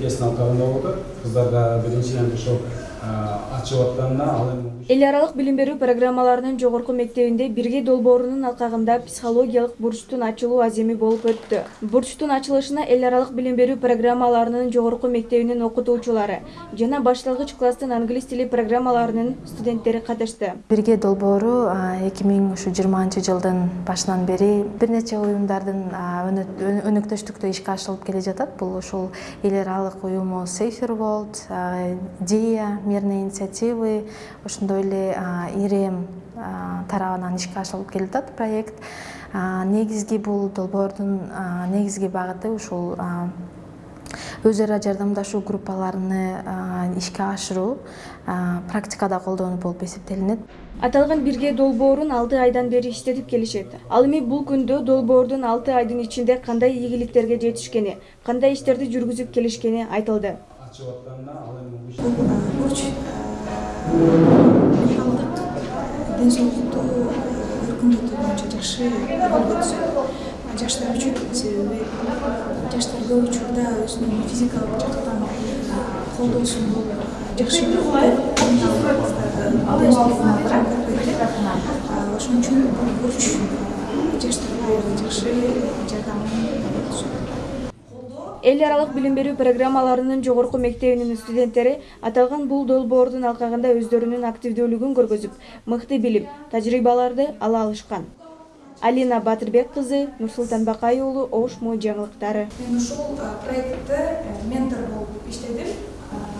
деңгейсін алқабында отыр қыздарға біріншіден шок ачып атканына ал эми эл аралык билим берүү программаларынын жогорку мектебинде бирге долбоорунун алкагында психологиялык бурчтун ачылуу аземи болуп өттү. Бурчтун ачылышына эл аралык билим берүү программаларынын жогорку мектебинин окутуучулары жана башталгыч класстын англис тили программаларынын студенттери катышты. Бирге долбоору эки миң ушу жыйырманчы жылдын башынан бери бир нече уюмдардын өнөктөштүктө ишке ашырылып келе жатат. Бул ушул эл аралык уюму safer world дея мирные инициативы. Ошондой эле ирем тарабынан ишке ашырылып келе жатат проект. Негизги бул долбоордун негизги багыты ушул өз ара жардамдашуу группаларыны ишке ашыруу практикада колдонуу болуп эсептелинет. Аталган бирге долбоорун алты айдан бери иштетип келишет. Ал эми бул күндө долбоордун алты айдын ичинде кандай ийгиликтерге жетишкени кандай иштерди жүргүзүп келишкени айтылды. Ачып атканына ал эми бурч менталдык ден соолукту өркүндөтүү боюнча жакшы роль өткөзөт жаштар үчүн себеби жаштар көп учурда өзүнүн физикалык жактан колдоосун жакшы ошон үчүн бул бурч жаштарга жакшы жардамын эл аралык билим берүү программаларынын жогорку мектебинин студенттери аталган бул долбоордун алкагында өздөрүнүн активдүүлүгүн көргөзүп мыкты билим тажрыйбаларды ала алышкан. Алина батырбек кызы нурсултан бакай уулу ош мо жаңылыктары. Мен ушул проектте ментор